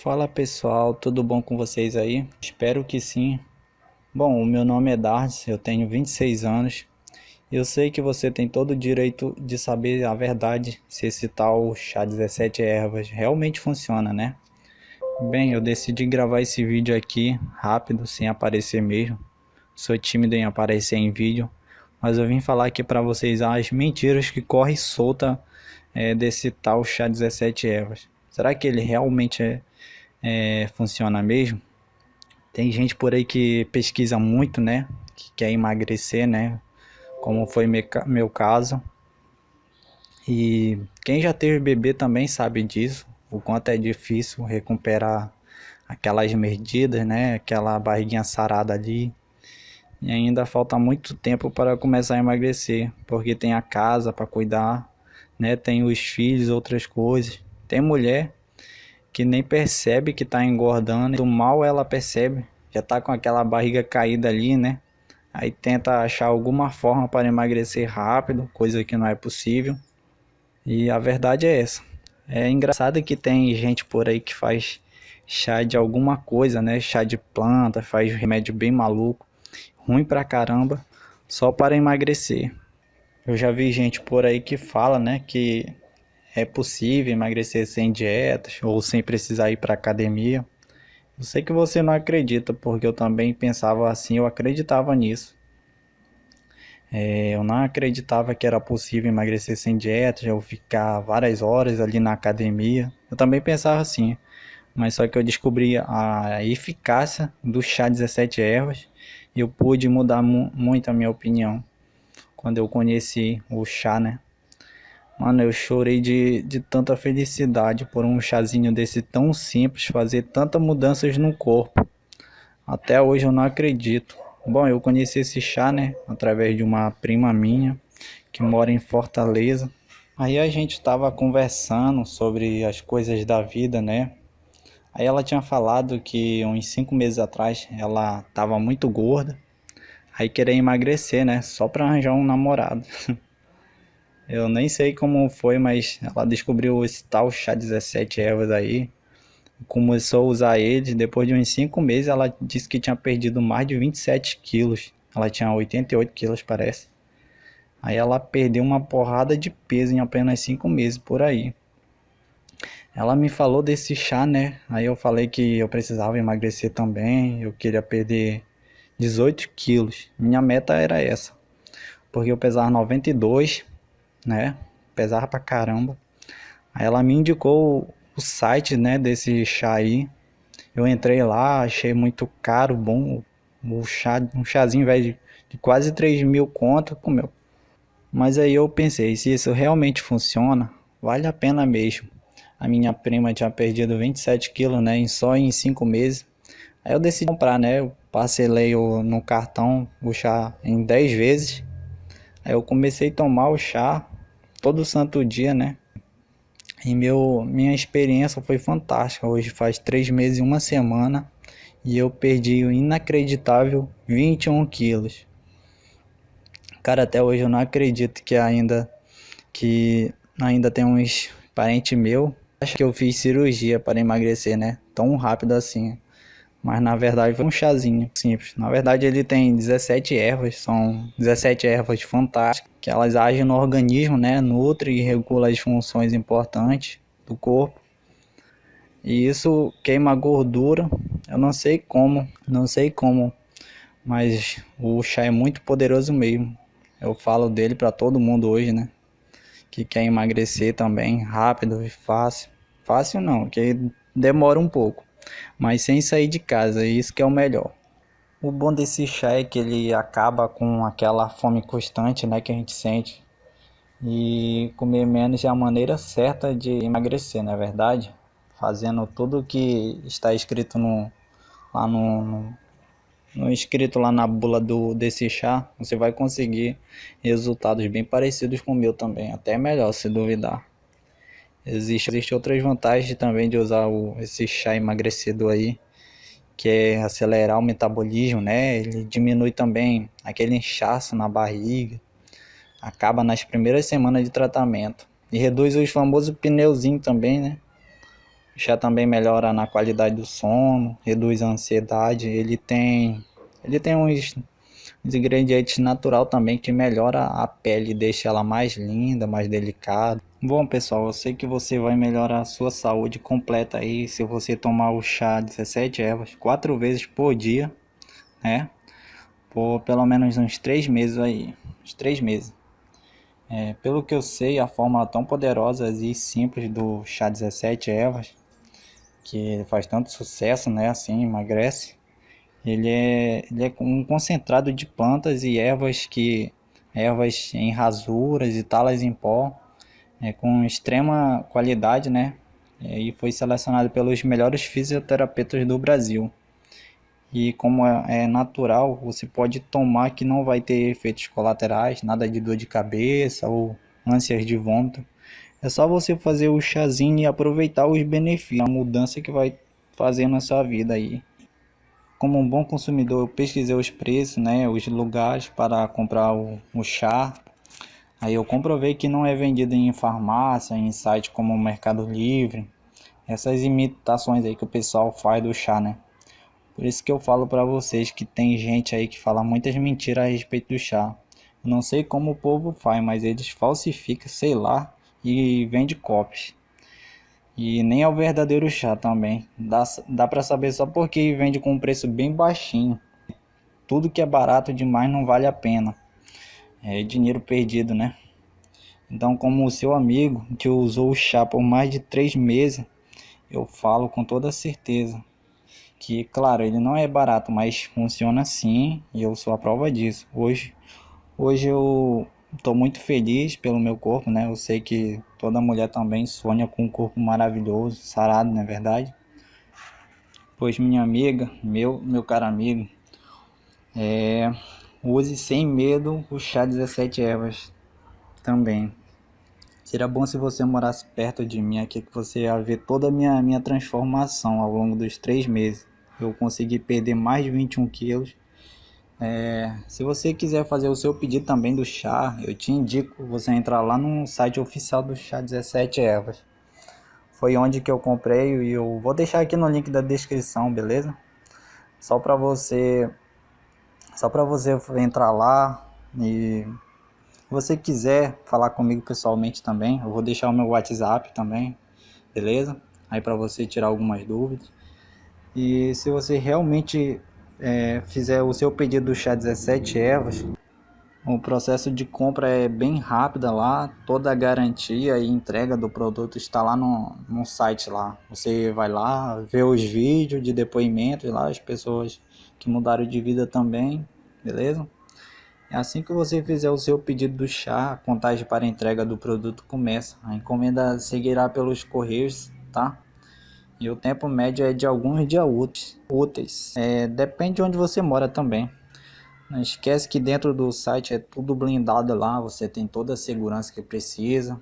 Fala pessoal, tudo bom com vocês aí? Espero que sim. Bom, o meu nome é Dardes, eu tenho 26 anos. Eu sei que você tem todo o direito de saber a verdade se esse tal chá 17 ervas realmente funciona, né? Bem, eu decidi gravar esse vídeo aqui rápido, sem aparecer mesmo. Sou tímido em aparecer em vídeo, mas eu vim falar aqui para vocês as mentiras que correm solta é, desse tal chá 17 ervas. Será que ele realmente é é, funciona mesmo. Tem gente por aí que pesquisa muito, né? Que quer emagrecer, né? Como foi meu caso. E quem já teve bebê também sabe disso. O quanto é difícil recuperar aquelas medidas, né? Aquela barriguinha sarada ali. E ainda falta muito tempo para começar a emagrecer, porque tem a casa para cuidar, né? Tem os filhos, outras coisas. Tem mulher que nem percebe que tá engordando, do mal ela percebe, já tá com aquela barriga caída ali, né? Aí tenta achar alguma forma para emagrecer rápido, coisa que não é possível. E a verdade é essa. É engraçado que tem gente por aí que faz chá de alguma coisa, né? Chá de planta, faz remédio bem maluco, ruim pra caramba, só para emagrecer. Eu já vi gente por aí que fala, né, que é possível emagrecer sem dietas ou sem precisar ir para academia. Eu sei que você não acredita, porque eu também pensava assim, eu acreditava nisso. É, eu não acreditava que era possível emagrecer sem dietas, ou ficar várias horas ali na academia. Eu também pensava assim, mas só que eu descobri a eficácia do chá 17 ervas e eu pude mudar mu muito a minha opinião quando eu conheci o chá, né? Mano, eu chorei de, de tanta felicidade por um chazinho desse tão simples fazer tantas mudanças no corpo. Até hoje eu não acredito. Bom, eu conheci esse chá, né, através de uma prima minha que mora em Fortaleza. Aí a gente estava conversando sobre as coisas da vida, né? Aí ela tinha falado que uns cinco meses atrás ela estava muito gorda. Aí queria emagrecer, né? Só para arranjar um namorado. Eu nem sei como foi, mas ela descobriu esse tal chá 17 ervas aí. Começou a usar ele. Depois de uns 5 meses, ela disse que tinha perdido mais de 27 quilos. Ela tinha 88 quilos, parece. Aí ela perdeu uma porrada de peso em apenas 5 meses por aí. Ela me falou desse chá, né? Aí eu falei que eu precisava emagrecer também. Eu queria perder 18 quilos. Minha meta era essa. Porque eu pesava 92 né? Pesava pra caramba. Aí ela me indicou o site, né, desse chá aí. Eu entrei lá, achei muito caro, bom. O chá, um chazinho, velho, de, de quase 3 mil conto, comeu. Mas aí eu pensei, se isso realmente funciona, vale a pena mesmo. A minha prima tinha perdido 27 quilos, né, em só em 5 meses. Aí eu decidi comprar, né, eu parcelei o, no cartão o chá em 10 vezes. Aí eu comecei a tomar o chá todo santo dia, né? E meu, minha experiência foi fantástica. Hoje faz três meses e uma semana e eu perdi o inacreditável 21 quilos. Cara, até hoje eu não acredito que ainda que ainda tem uns parentes meu. Acho que eu fiz cirurgia para emagrecer, né? Tão rápido assim. Mas na verdade foi um chazinho simples. Na verdade ele tem 17 ervas, são 17 ervas fantásticas, que elas agem no organismo, né? Nutre e regula as funções importantes do corpo. E isso queima gordura. Eu não sei como, não sei como, mas o chá é muito poderoso mesmo. Eu falo dele para todo mundo hoje, né? Que quer emagrecer também, rápido e fácil. Fácil não, que demora um pouco mas sem sair de casa, isso que é o melhor. O bom desse chá é que ele acaba com aquela fome constante, né, que a gente sente. E comer menos é a maneira certa de emagrecer, não é verdade? Fazendo tudo o que está escrito no, lá no, no, no escrito lá na bula do, desse chá, você vai conseguir resultados bem parecidos com o meu também, até melhor se duvidar. Existe, existe outras vantagens também de usar o, esse chá emagrecedor aí, que é acelerar o metabolismo, né? Ele diminui também aquele inchaço na barriga, acaba nas primeiras semanas de tratamento e reduz os famosos pneuzinhos também, né? O chá também melhora na qualidade do sono, reduz a ansiedade, ele tem ele tem uns, uns ingredientes natural também que melhora a pele, deixa ela mais linda, mais delicada. Bom pessoal, eu sei que você vai melhorar a sua saúde completa aí se você tomar o chá 17 ervas quatro vezes por dia, né? Por pelo menos uns três meses aí, uns três meses. É, pelo que eu sei, a fórmula tão poderosa e simples do chá 17 ervas, que faz tanto sucesso, né? Assim, emagrece. Ele é, ele é um concentrado de plantas e ervas que ervas em rasuras e talas em pó, é, com extrema qualidade, né? E foi selecionado pelos melhores fisioterapeutas do Brasil. E como é, é natural, você pode tomar que não vai ter efeitos colaterais, nada de dor de cabeça ou ânsias de vômito. É só você fazer o chazinho e aproveitar os benefícios, a mudança que vai fazer na sua vida aí. Como um bom consumidor, eu pesquisei os preços, né, os lugares para comprar o, o chá. Aí eu comprovei que não é vendido em farmácia, em site como Mercado Livre. Essas imitações aí que o pessoal faz do chá, né? Por isso que eu falo para vocês que tem gente aí que fala muitas mentiras a respeito do chá. Eu não sei como o povo faz, mas eles falsificam, sei lá, e vende cópias. E nem é o verdadeiro chá também. Dá, dá para saber só porque vende com um preço bem baixinho. Tudo que é barato demais não vale a pena. É dinheiro perdido, né? Então, como o seu amigo que usou o chá por mais de três meses, eu falo com toda certeza que, claro, ele não é barato, mas funciona sim e eu sou a prova disso. Hoje, hoje eu estou muito feliz pelo meu corpo, né? Eu sei que toda mulher também sonha com um corpo maravilhoso, sarado, não é verdade? Pois minha amiga, meu, meu caro amigo, é, use sem medo o chá 17 ervas também. Seria bom se você morasse perto de mim aqui, que você ia ver toda a minha, minha transformação ao longo dos três meses. Eu consegui perder mais de 21 quilos é, se você quiser fazer o seu pedido também do chá, eu te indico você entrar lá no site oficial do chá 17 ervas. Foi onde que eu comprei e eu vou deixar aqui no link da descrição, beleza? Só para você só para você entrar lá e se você quiser falar comigo pessoalmente também, eu vou deixar o meu WhatsApp também, beleza? Aí para você tirar algumas dúvidas. E se você realmente é, fizer o seu pedido do chá 17 ervas, o processo de compra é bem rápido lá, toda a garantia e entrega do produto está lá no, no site lá. Você vai lá, vê os vídeos de depoimentos lá, as pessoas que mudaram de vida também, beleza? Assim que você fizer o seu pedido do chá, a contagem para entrega do produto começa. A encomenda seguirá pelos correios, tá? E o tempo médio é de alguns dias úteis. úteis. É, depende de onde você mora também. Não esquece que dentro do site é tudo blindado lá, você tem toda a segurança que precisa.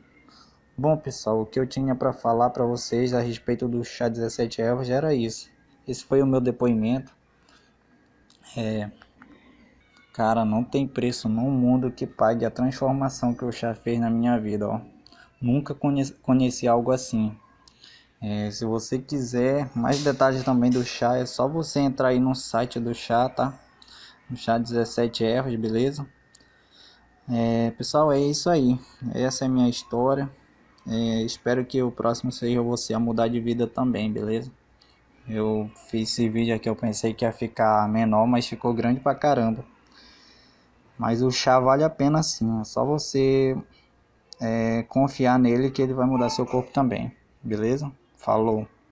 Bom pessoal, o que eu tinha para falar para vocês a respeito do chá 17 ervas era isso. Esse foi o meu depoimento. É, cara, não tem preço no mundo que pague a transformação que o chá fez na minha vida, ó. Nunca conheci, conheci algo assim. É, se você quiser mais detalhes também do chá, é só você entrar aí no site do chá, tá? No chá 17 ervas, beleza? É, pessoal, é isso aí. Essa é a minha história. É, espero que o próximo seja você a mudar de vida também, beleza? Eu fiz esse vídeo aqui, eu pensei que ia ficar menor, mas ficou grande pra caramba. Mas o chá vale a pena sim, é só você é, confiar nele que ele vai mudar seu corpo também, beleza? Falou.